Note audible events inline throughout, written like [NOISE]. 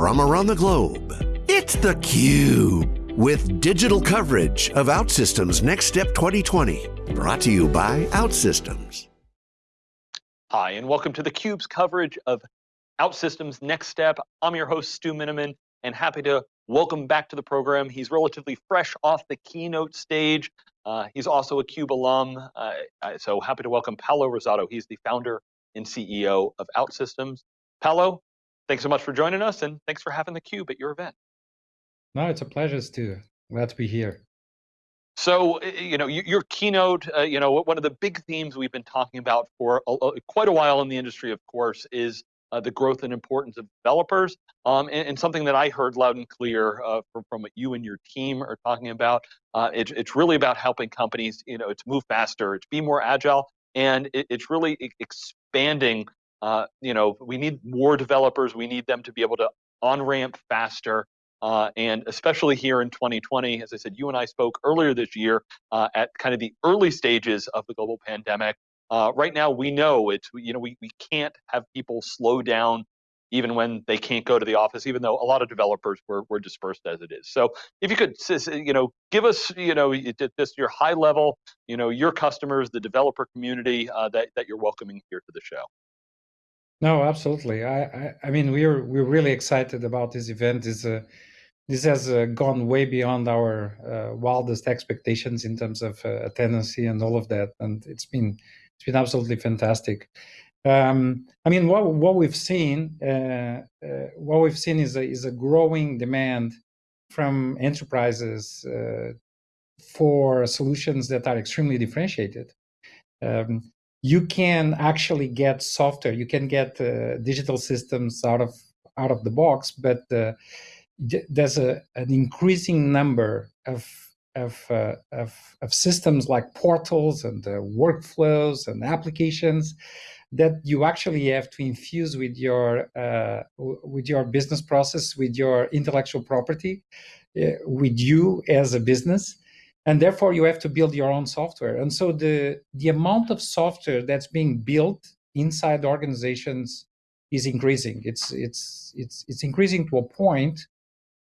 from around the globe. It's theCUBE, with digital coverage of OutSystems Next Step 2020. Brought to you by OutSystems. Hi, and welcome to theCUBE's coverage of OutSystems Next Step. I'm your host, Stu Miniman, and happy to welcome back to the program. He's relatively fresh off the keynote stage. Uh, he's also a CUBE alum, uh, so happy to welcome Paulo Rosado. He's the founder and CEO of OutSystems. Paulo, thanks so much for joining us, and thanks for having the Cube at your event. No, it's a pleasure, Stu. Glad to be here. So, you know, your keynote, uh, you know, one of the big themes we've been talking about for a, a, quite a while in the industry, of course, is uh, the growth and importance of developers. Um, and, and, something that I heard loud and clear uh, from, from what you and your team are talking about, uh, it, it's really about helping companies, you know, to move faster, to be more agile, and it, it's really expanding. Uh, you know, we need more developers. We need them to be able to on ramp faster. Uh, and especially here in 2020, as I said, you and I spoke earlier this year uh, at kind of the early stages of the global pandemic. Uh, right now, we know it's you know we we can't have people slow down even when they can't go to the office, even though a lot of developers were, were dispersed as it is. So if you could, you know, give us, you know, this your high level, you know, your customers, the developer community uh, that, that you're welcoming here to the show. No, absolutely. I, I, I mean, we're we're really excited about this event. This uh, this has uh, gone way beyond our uh, wildest expectations in terms of uh, attendance and all of that, and it's been it's been absolutely fantastic. Um, I mean, what what we've seen, uh, uh, what we've seen is a is a growing demand from enterprises for solutions that are extremely differentiated. Um, you can actually get software, you can get uh, digital systems out of out of the box, but uh, there's a an increasing number of of, uh, of, of, systems like portals and uh, workflows and applications that you actually have to infuse with your uh, with your business process, with your intellectual property, uh, with you as a business, and therefore you have to build your own software. And so the the amount of software that's being built inside organizations is increasing. It's it's it's it's increasing to a point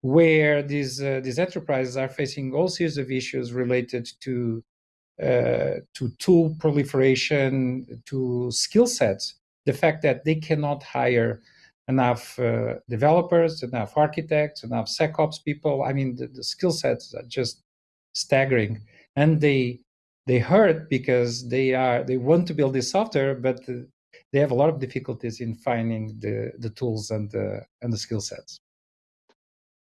where these uh, these enterprises are facing all series of issues related to uh, to tool proliferation, to skill sets. The fact that they cannot hire enough uh, developers, enough architects, enough SecOps people. I mean, the, the skill sets are just staggering, and they they hurt because they are they want to build this software, but they have a lot of difficulties in finding the the tools and the and the skill sets.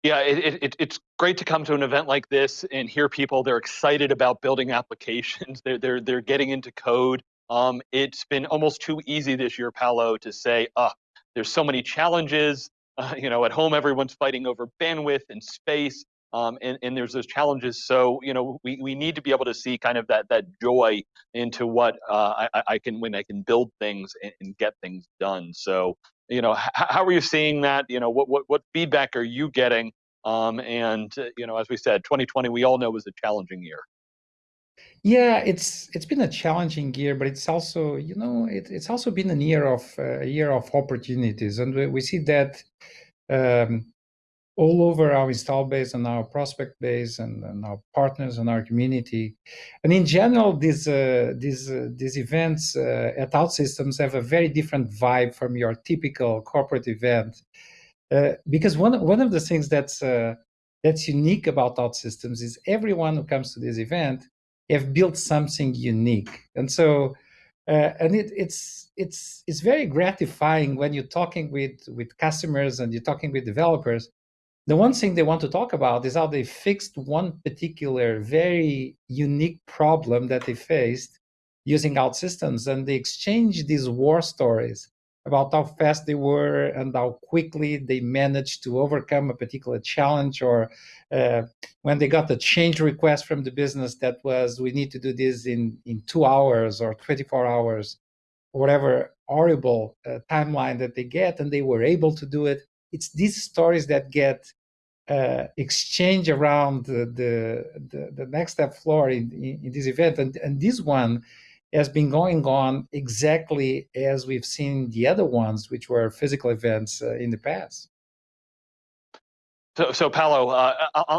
Yeah, it, it, it's great to come to an event like this and hear people. They're excited about building applications. [LAUGHS] They're they're they're getting into code. Um, it's been almost too easy this year, Paulo, to say, "Ah, there's so many challenges." Uh, [LAUGHS] you know, at home everyone's fighting over bandwidth and space, um, and and there's those challenges. So you know, we we need to be able to see kind of that that joy into what uh, I, I can when I can build things and, and get things done. So you know, how are you seeing that? You know, what what what feedback are you getting? Um, and uh, you know, as we said, 2020 we all know was a challenging year. Yeah, it's it's been a challenging year, but it's also you know it, it's also been a year of uh, year of opportunities, and we, we see that um, all over our install base and our prospect base and, and, our partners and our community. And in general, these uh, these uh, these events uh, at OutSystems have a very different vibe from your typical corporate event. Uh, because one one of the things that's uh, that's unique about OutSystems is everyone who comes to this event have built something unique, and so. Uh, and it, it's it's it's very gratifying when you're talking with with customers and you're talking with developers the one thing they want to talk about is how they fixed one particular very unique problem that they faced using OutSystems. And they exchanged these war stories about how fast they were and how quickly they managed to overcome a particular challenge or uh, when they got the change request from the business that was we need to do this in in two hours or 24 hours whatever horrible uh, timeline that they get and they were able to do it it's these stories that get uh, exchange around the, the, the, next step floor in, in, this event. And, and this one has been going on exactly as we've seen the other ones, which were physical events uh, in the past. So, so Paulo, uh,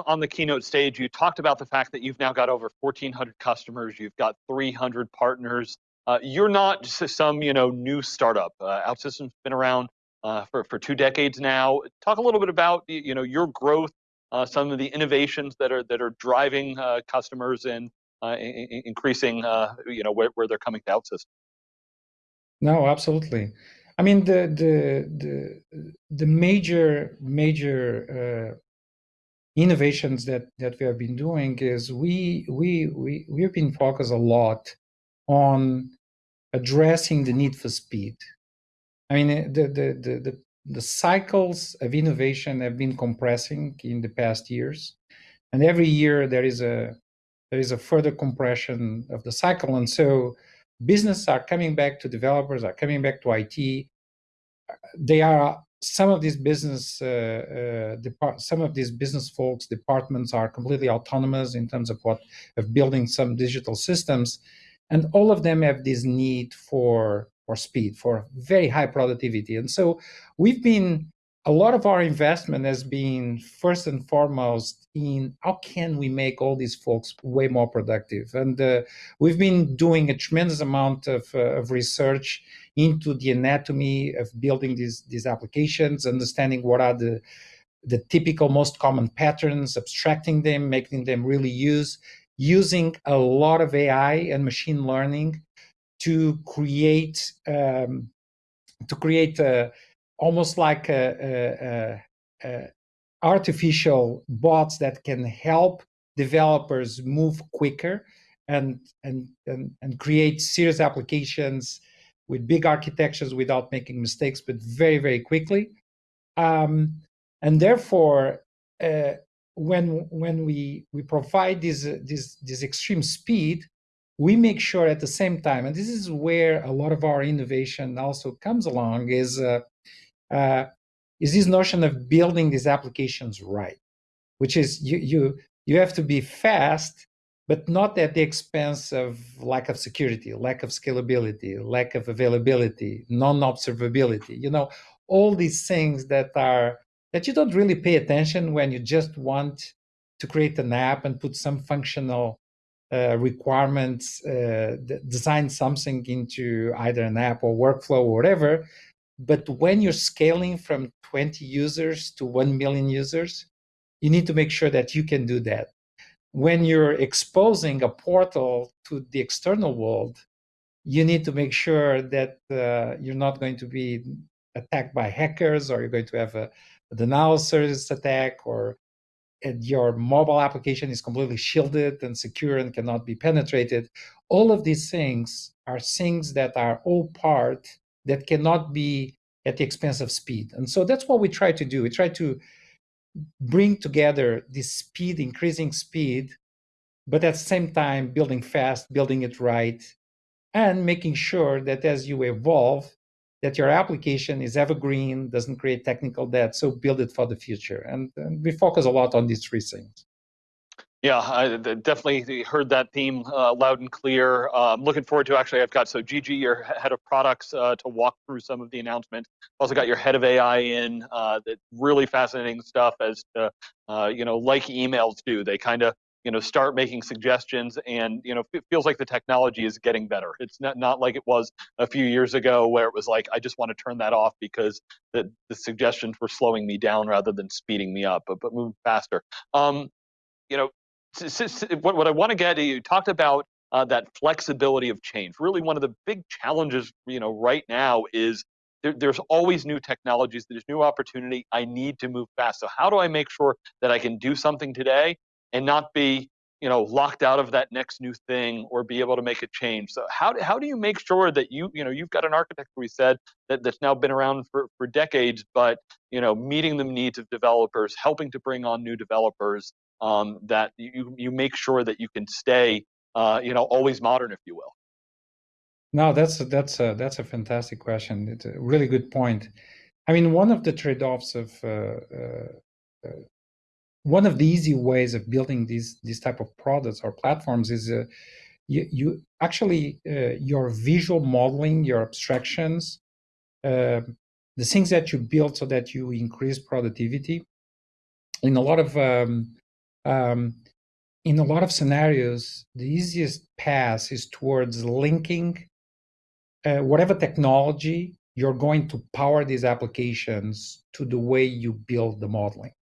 on the keynote stage, you talked about the fact that you've now got over 1,400 customers, you've got 300 partners. Uh, you're not just some, you know, new startup. Uh, OutSystems been around uh, for for two decades now. Talk a little bit about, you know, your growth, uh, some of the innovations that are that are driving uh, customers and increasing, you know, where, where they're coming to OutSystems. No, absolutely. I mean, the the the the major major uh, innovations that that we have been doing is we we we we've been focused a lot on addressing the need for speed. I mean, the the the the, the cycles of innovation have been compressing in the past years, and every year there is a there is a further compression of the cycle, and so business are coming back to developers, are coming back to IT. They are some of these business uh, uh, some of these business folks departments are completely autonomous in terms of what of building some digital systems, and all of them have this need for for speed, for very high productivity. And so we've been a lot of our investment has been first and foremost in how can we make all these folks way more productive and uh, we've been doing a tremendous amount of, uh, of research into the anatomy of building these these applications understanding what are the the typical most common patterns abstracting them making them really use using a lot of ai and machine learning to create um, to create a almost like a, a, a, artificial bots that can help developers move quicker and, and, and, and create serious applications with big architectures without making mistakes, but very, very quickly. Um, and therefore, uh, when when we we provide this this this extreme speed, we make sure at the same time, and this is where a lot of our innovation also comes along, is uh, uh, is this notion of building these applications right, which is you you you have to be fast, but not at the expense of lack of security, lack of scalability, lack of availability, non-observability. You know, all these things that are that you don't really pay attention when you just want to create an app and put some functional uh, requirements, uh, design something into either an app or workflow or whatever, but when you're scaling from 20 users to 1 million users, you need to make sure that you can do that. When you're exposing a portal to the external world, you need to make sure that uh, you're not going to be attacked by hackers or you're going to have a, a denial service attack or your mobile application is completely shielded and secure and cannot be penetrated. All of these things are things that are all part that cannot be at the expense of speed. And so that's what we try to do. We try to bring together this speed, increasing speed, but at the same time, building fast, building it right, and making sure that as you evolve, that your application is evergreen, doesn't create technical debt, so build it for the future. And, and we focus a lot on these three things. Yeah, I definitely heard that theme uh, loud and clear. Um, looking forward to actually, I've got so Gigi, your head of products, uh, to walk through some of the announcements. Also got your head of AI in. Uh, that really fascinating stuff as to, uh, you know, like emails do. They kind of you know start making suggestions and you know it feels like the technology is getting better it's not not like it was a few years ago where it was like i just want to turn that off because the, the suggestions were slowing me down rather than speeding me up but but move faster um you know what, what I want to get, you talked about uh, that flexibility of change. Really, one of the big challenges, you know, right now is there's always new technologies. There's new opportunity. I need to move fast. So how do I make sure that I can do something today and not be, you know, locked out of that next new thing or be able to make a change? So how do, how do you make sure that you, you know, you've got an architect we said that, that's now been around for, for decades, but you know, meeting the needs of developers, helping to bring on new developers, um, that you you make sure that you can stay uh, you know always modern if you will? No that's a, that's a that's a fantastic question. It's a really good point. I mean one of the trade-offs of uh, uh, uh one of the easy ways of building these these type of products or platforms is uh, you, you actually uh, your visual modeling your abstractions the things that you build so that you increase productivity in a lot of um, um, in a lot of scenarios, the easiest path is towards linking uh, whatever technology you're going to power these applications to the way you build the modeling.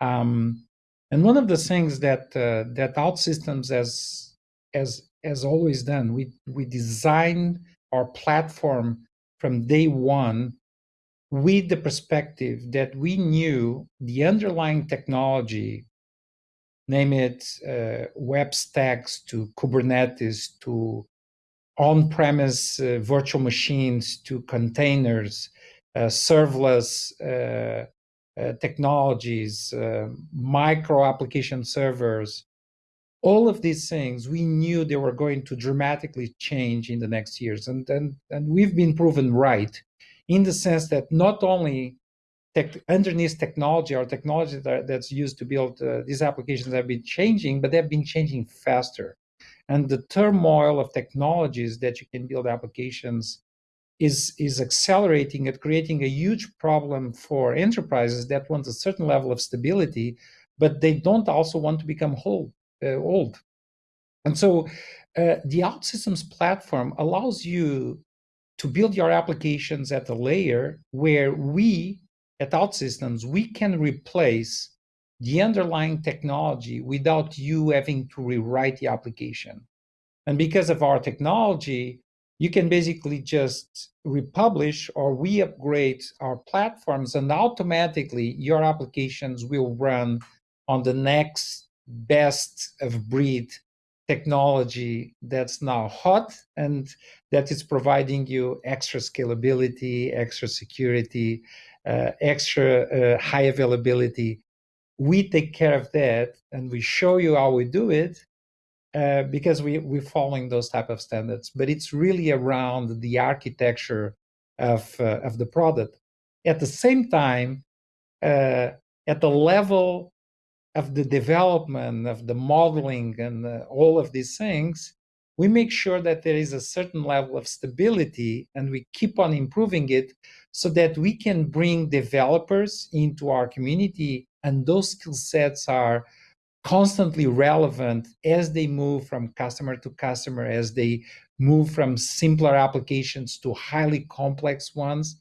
Um, and one of the things that uh, that OutSystems has has has always done, we we design our platform from day one with the perspective that we knew the underlying technology name it uh, web stacks to Kubernetes to on-premise uh, virtual machines to containers, uh, serverless uh, technologies, uh, micro application servers, all of these things we knew they were going to dramatically change in the next years, and and and we've been proven right, in the sense that not only tech, underneath technology or technology that, that's used to build uh, these applications have been changing, but they've been changing faster. And the turmoil of technologies that you can build applications is, is accelerating and creating a huge problem for enterprises that want a certain level of stability, but they don't also want to become whole, uh, old. And so uh, the OutSystems platform allows you to build your applications at a layer where we at OutSystems, we can replace the underlying technology without you having to rewrite the application. And because of our technology, you can basically just republish or we upgrade our platforms and automatically your applications will run on the next best of breed technology that's now hot and that is providing you extra scalability, extra security, uh, extra uh, high availability. We take care of that and we show you how we do it uh, because we, we're following those type of standards. But it's really around the architecture of, uh, of the product. At the same time, uh, at the level of the development, of the modeling and uh, all of these things, we make sure that there is a certain level of stability and we keep on improving it so that we can bring developers into our community and those skill sets are constantly relevant as they move from customer to customer as they move from simpler applications to highly complex ones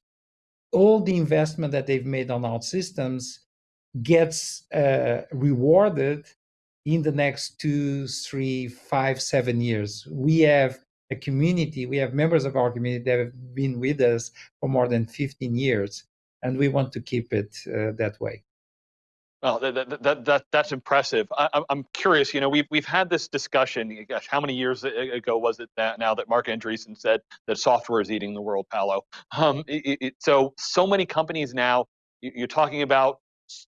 all the investment that they've made on our systems gets uh, rewarded in the next two, three, five, seven years. We have a community, we have members of our community that have been with us for more than 15 years, and we want to keep it uh, that way. Well, that, that, that, that's impressive. I, am curious, you know, we've, we've had this discussion, gosh, how many years ago was it that now that Marc Andreessen said that software is eating the world, Paulo? Um, it, it, so, so many companies now, you're talking about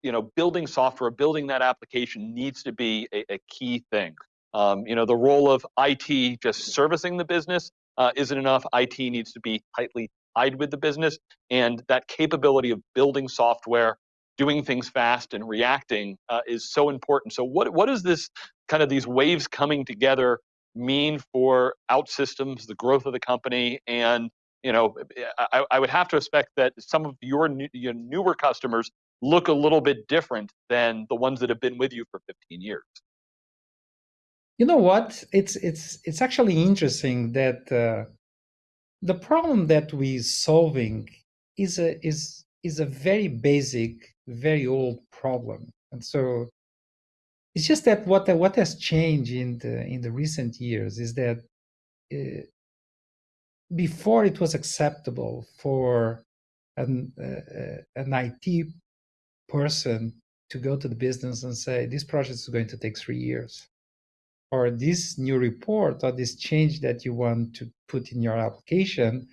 you know, building software, building that application needs to be a, a key thing. Um, you know, the role of IT just servicing the business uh, isn't enough. IT needs to be tightly tied with the business, and that capability of building software, doing things fast, and reacting uh, is so important. So, what what is this kind of these waves coming together mean for OutSystems, the growth of the company, and you know, I, I would have to expect that some of your, new, your newer customers look a little bit different than the ones that have been with you for 15 years. You know what? It's it's it's actually interesting that uh, the problem that we're solving is a is is a very basic, very old problem, and so it's just that what what has changed in the in the recent years is that uh, before it was acceptable for an uh, uh an IT person to go to the business and say, this project is going to take three years. Or this new report or this change that you want to put in your application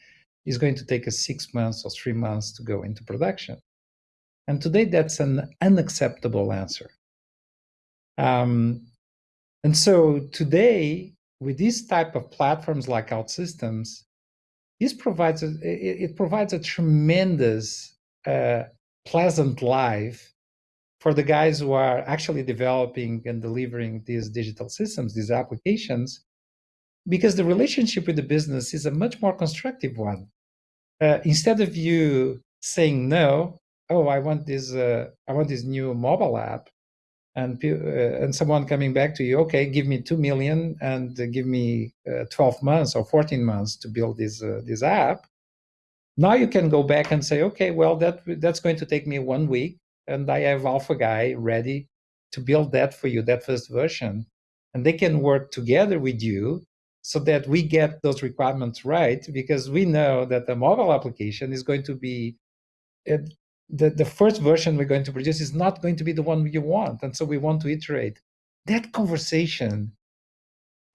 is going to take us six months or three months to go into production. And today, that's an unacceptable answer. Um, and so today, with these type of platforms like OutSystems, this provides a, it, it provides a tremendous uh, pleasant life for the guys who are actually developing and delivering these digital systems, these applications, because the relationship with the business is a much more constructive one. Uh, instead of you saying no oh, I want this, uh, I want this new mobile app, and uh, and someone coming back to you, okay, give me two million and give me uh, 12 months or 14 months to build this uh, this app. Now you can go back and say, okay, well that that's going to take me one week, and I have Alpha Guy ready to build that for you, that first version, and they can work together with you so that we get those requirements right because we know that the mobile application is going to be it, the, the first version we're going to produce is not going to be the one you want. And so we want to iterate. That conversation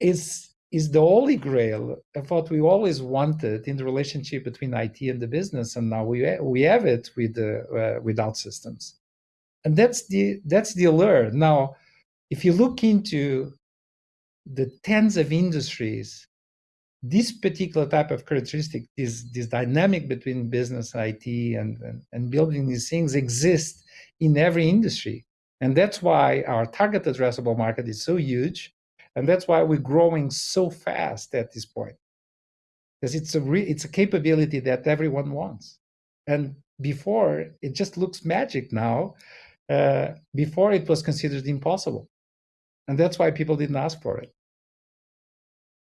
is, is the holy grail of what we always wanted in the relationship between IT and the business. And now we, we have it with, the, uh, with OutSystems. And that's the, that's the allure. Now, if you look into the tens of industries this particular type of characteristic, this, this dynamic between business, IT, and, and, and building these things exists in every industry. And that's why our target addressable market is so huge. And that's why we're growing so fast at this point. Because it's a re it's a capability that everyone wants. And before, it just looks magic now. Uh, before, it was considered impossible. And that's why people didn't ask for it.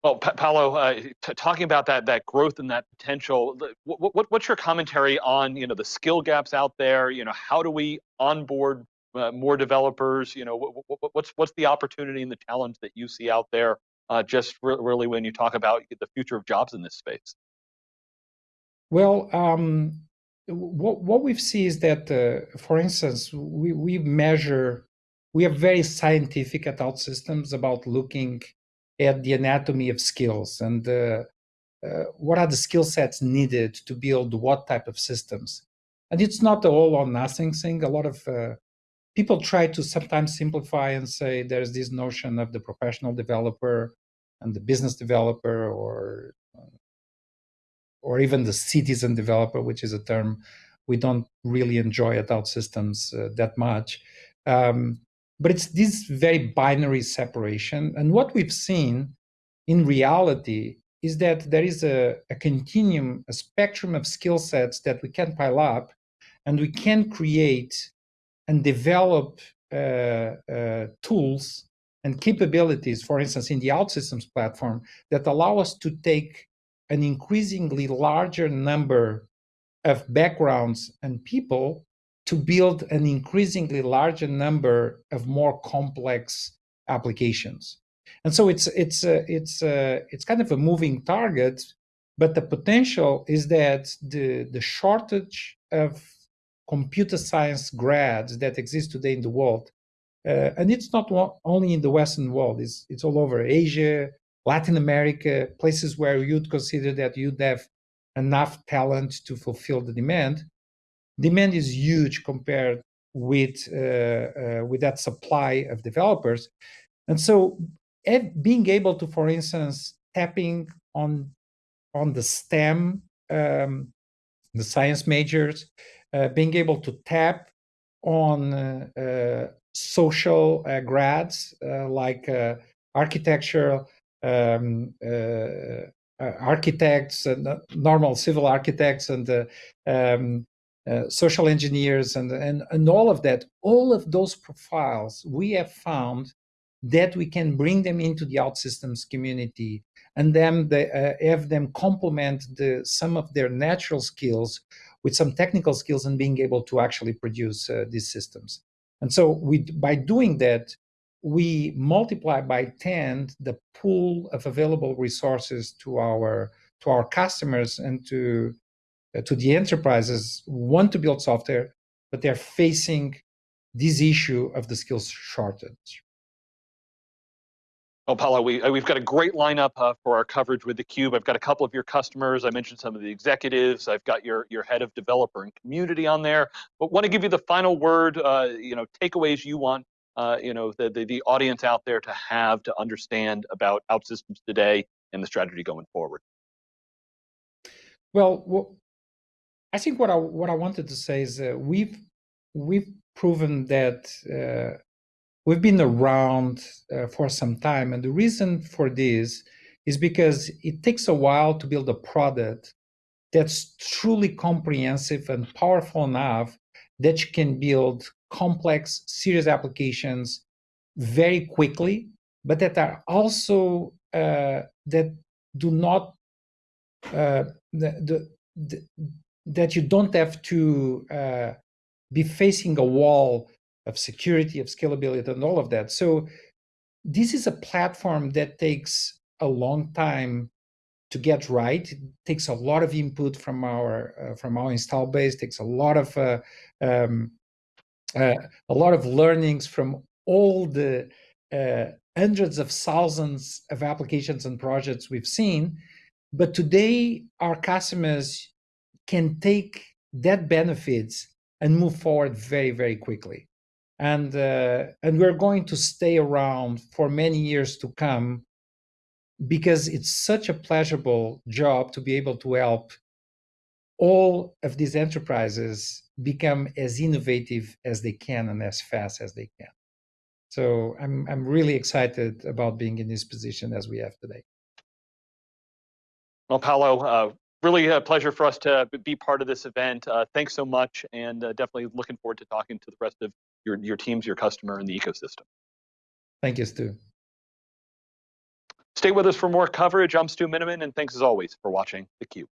Well, pa Paulo, uh, talking about that that growth and that potential, what, what, what's your commentary on you know the skill gaps out there? You know, how do we onboard uh, more developers? You know, what, what's what's the opportunity and the challenge that you see out there? Uh, just re really when you talk about the future of jobs in this space. Well, um, what what we see is that, uh, for instance, we we measure, we are very scientific at OutSystems about looking at the anatomy of skills and uh, uh, what are the skill sets needed to build what type of systems. And it's not a all or nothing thing. A lot of uh, people try to sometimes simplify and say there's this notion of the professional developer and the business developer or or even the citizen developer, which is a term we don't really enjoy at OutSystems uh, that much. Um, but it's this very binary separation. And what we've seen in reality is that there is a, a continuum, a spectrum of skill sets that we can pile up and we can create and develop uh, uh, tools and capabilities, for instance, in the OutSystems platform that allow us to take an increasingly larger number of backgrounds and people to build an increasingly larger number of more complex applications. And so it's it's uh, it's uh, it's kind of a moving target, but the potential is that the the shortage of computer science grads that exist today in the world, uh, and it's not only in the Western world, it's it's all over Asia, Latin America, places where you'd consider that you'd have enough talent to fulfill the demand demand is huge compared with uh, uh, with that supply of developers, and so being able to, for instance, tapping on on the STEM, um, the science majors, uh, being able to tap on uh, uh, social uh, grads like architecture, um, architects, and normal civil architects, and um, uh, social engineers and, and, and all of that, all of those profiles, we have found that we can bring them into the OutSystems community and then they, uh, have them complement the, some of their natural skills with some technical skills and being able to actually produce uh, these systems. And so we, by doing that, we multiply by 10 the pool of available resources to our to our customers and to to the enterprises want to build software, but they're facing this issue of the skills shortage. Well, Paulo, we, uh, we've got a great lineup uh, for our coverage with theCUBE. I've got a couple of your customers. I mentioned some of the executives. I've got your, your head of developer and community on there. But want to give you the final word, uh, you know, takeaways you want, uh, you know, the, the, the audience out there to have to understand about OutSystems today and the strategy going forward. Well, I think what I what I wanted to say is we've we've proven that uh, we've been around uh, for some time, and the reason for this is because it takes a while to build a product that's truly comprehensive and powerful enough that you can build complex, serious applications very quickly, but that are also uh, that do not uh, the, the, that you don't have to uh, be facing a wall of security, of scalability, and all of that. So this is a platform that takes a long time to get right. It takes a lot of input from our uh, from our install base. Takes a lot of uh, um, uh, a lot of learnings from all the uh, hundreds of thousands of applications and projects we've seen. But today, our customers can take that benefits and move forward very, very quickly. And uh, and we're going to stay around for many years to come because it's such a pleasurable job to be able to help all of these enterprises become as innovative as they can and as fast as they can. So I'm I'm really excited about being in this position as we have today. Well, Paulo, uh, really a pleasure for us to be part of this event. Uh, thanks so much, and uh, definitely looking forward to talking to the rest of your your teams, your customer, and the ecosystem. Thank you, Stu. Stay with us for more coverage. I'm Stu Miniman, and thanks as always for watching theCUBE.